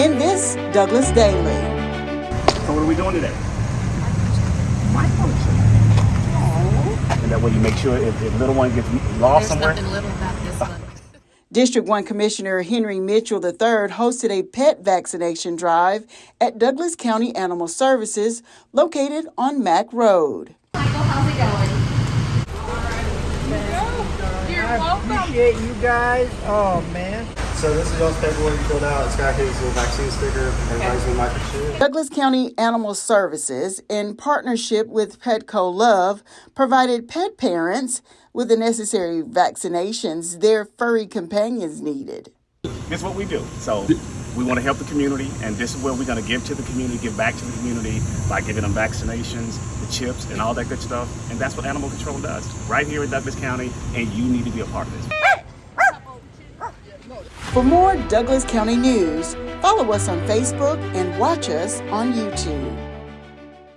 in this Douglas Daily. So what are we doing today? And that way you make sure if, if little one gets lost There's somewhere. nothing little about this one. District 1 Commissioner Henry Mitchell III hosted a pet vaccination drive at Douglas County Animal Services located on Mack Road. Michael, how's it going? I appreciate you guys. Oh man. So this is y'all's paperwork you filled out. It's got his little vaccine sticker. Everybody's gonna microchip. Douglas County Animal Services, in partnership with Petco Love, provided pet parents with the necessary vaccinations their furry companions needed. This is what we do. So we want to help the community, and this is where we're going to give to the community, give back to the community by giving them vaccinations, the chips, and all that good stuff. And that's what Animal Control does right here in Douglas County, and you need to be a part of this. Ah! For more Douglas County news, follow us on Facebook and watch us on YouTube.